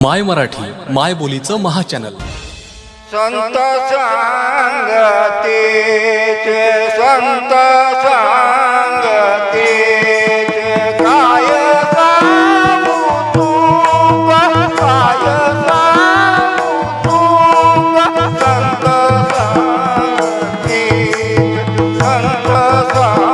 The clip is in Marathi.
माय मराठी माय बोलीचं महाचॅनल. संत सांगते संत सांगते काय संत सांगते संत